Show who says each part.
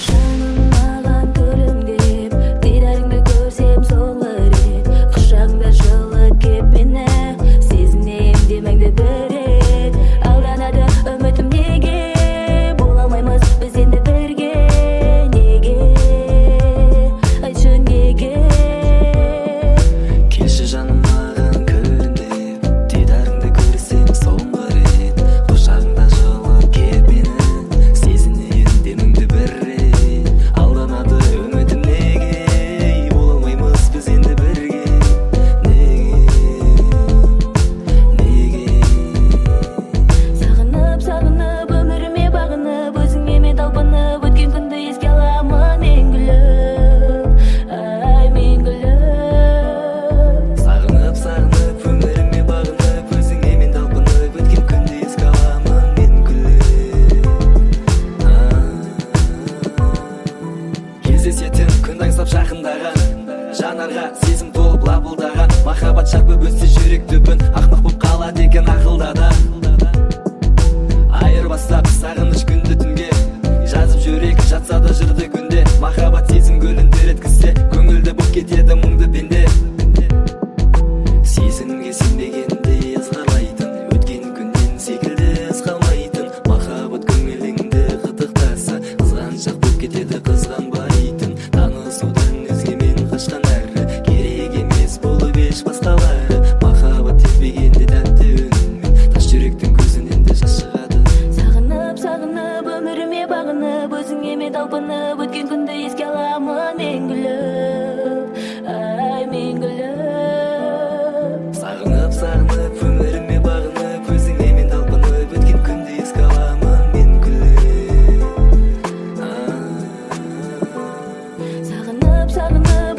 Speaker 1: Ocean.
Speaker 2: кездесетін күн аңсап жақындаған жанарға сезім толып лапылдаған махаббат шарпып өтсе жүрек түбін Ақнық болып қалады екен ақылда да айырбастап сағыныш күнді түнге. Жазып жүрек жатса да жырды күнде. Махаббат сезім гүлін теріткізсе көңілді болып кетеді мұңды пенде. Сезімге сенбеген
Speaker 1: бағынып өзіңе талпынып өткен күнді еске аламын мен күліп ай мен күліп
Speaker 2: сағынып сағынып өміріме бағынып өзіңе мен талпынып өткен күнді еске аламын мен күліп
Speaker 1: сағынып сағынып